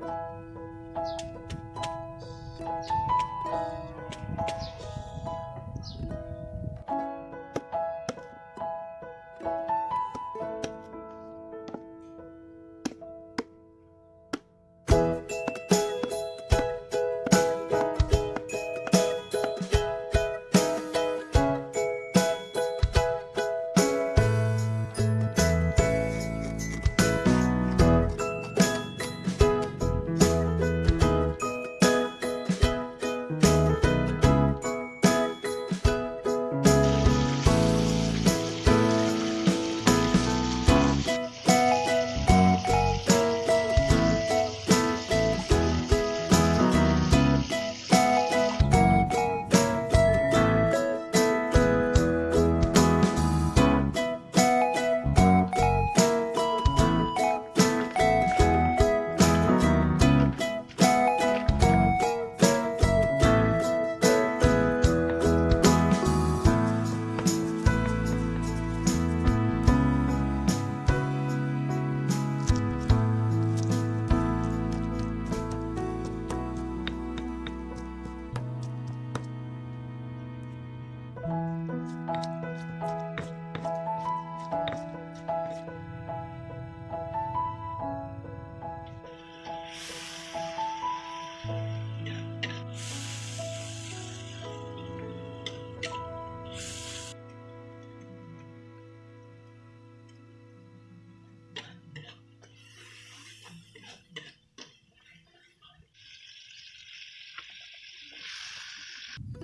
Thank you.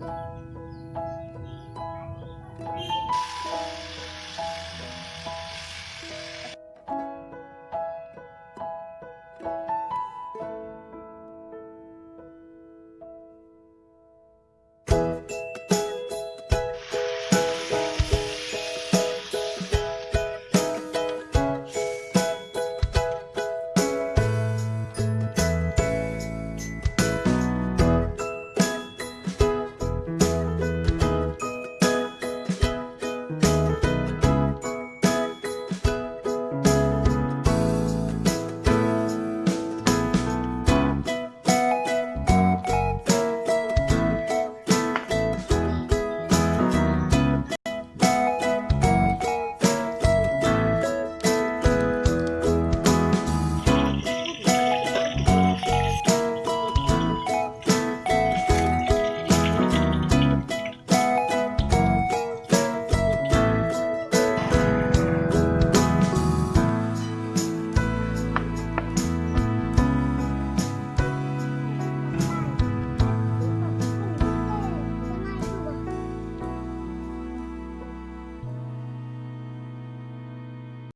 Música